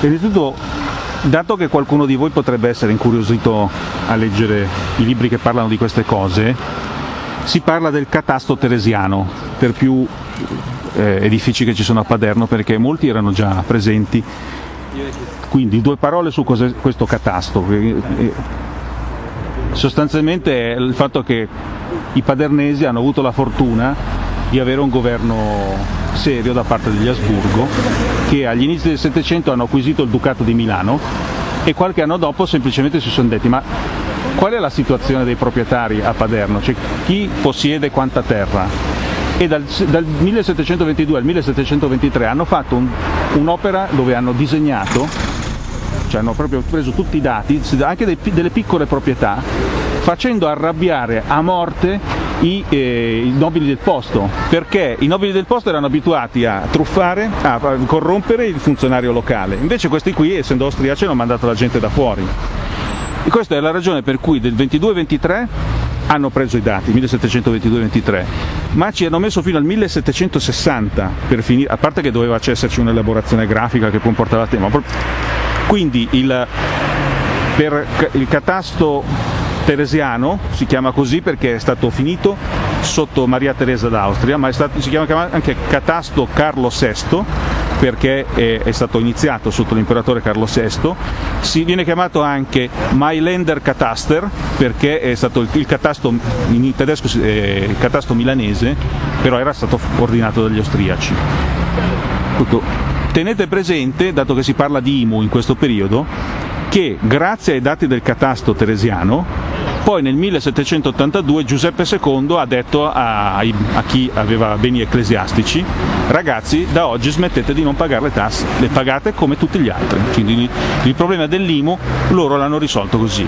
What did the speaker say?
Innanzitutto, dato che qualcuno di voi potrebbe essere incuriosito a leggere i libri che parlano di queste cose, si parla del catasto teresiano per più eh, edifici che ci sono a Paderno perché molti erano già presenti. Quindi due parole su questo catasto. Sostanzialmente è il fatto che i padernesi hanno avuto la fortuna di avere un governo serio da parte degli Asburgo che agli inizi del Settecento hanno acquisito il Ducato di Milano e qualche anno dopo semplicemente si sono detti ma qual è la situazione dei proprietari a Paderno? Cioè, chi possiede quanta terra? E dal, dal 1722 al 1723 hanno fatto un, un'opera dove hanno disegnato, cioè hanno proprio preso tutti i dati, anche dei, delle piccole proprietà, facendo arrabbiare a morte i, eh, i, nobili del posto, perché i nobili del posto erano abituati a truffare, a corrompere il funzionario locale, invece questi qui, essendo austriaci, hanno mandato la gente da fuori. E questa è la ragione per cui del 22-23 hanno preso i dati, 1722-23, ma ci hanno messo fino al 1760 per finire, a parte che doveva esserci un'elaborazione grafica che poi portava a tema. Quindi il, per il catasto teresiano, si chiama così perché è stato finito sotto Maria Teresa d'Austria, ma stato, si chiama anche catasto Carlo VI perché è, è, stato iniziato sotto l'imperatore Carlo VI, si viene chiamato anche Mailänder Kataster perché è stato il, il catasto in tedesco eh, il catasto milanese, però era stato ordinato dagli austriaci. Tenete presente, dato che si parla di IMU in questo periodo, che grazie ai dati del catasto teresiano poi nel 1782 Giuseppe II ha detto a, a, chi aveva beni ecclesiastici, ragazzi da oggi smettete di non pagare le tasse, le pagate come tutti gli altri. Quindi il problema dell'IMU loro l'hanno risolto così.